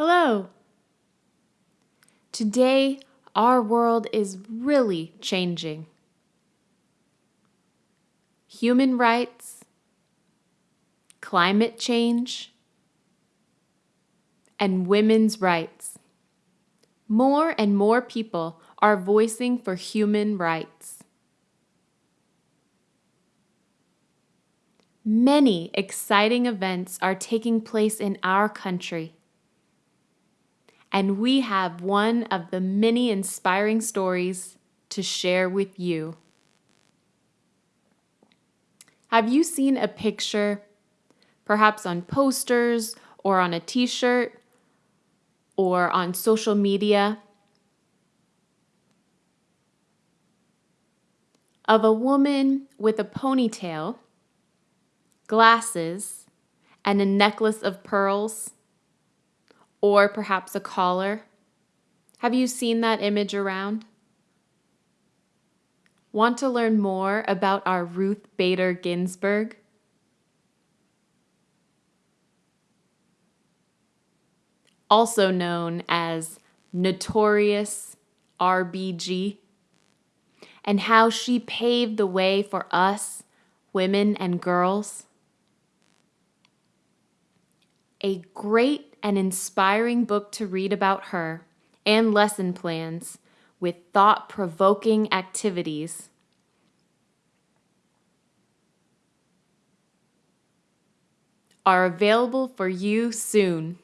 Hello. Today, our world is really changing. Human rights, climate change, and women's rights. More and more people are voicing for human rights. Many exciting events are taking place in our country and we have one of the many inspiring stories to share with you. Have you seen a picture, perhaps on posters or on a t shirt or on social media, of a woman with a ponytail, glasses, and a necklace of pearls? Or perhaps a collar. Have you seen that image around? Want to learn more about our Ruth Bader Ginsburg? Also known as Notorious RBG, and how she paved the way for us, women and girls? A great and inspiring book to read about her and lesson plans with thought provoking activities. Are available for you soon.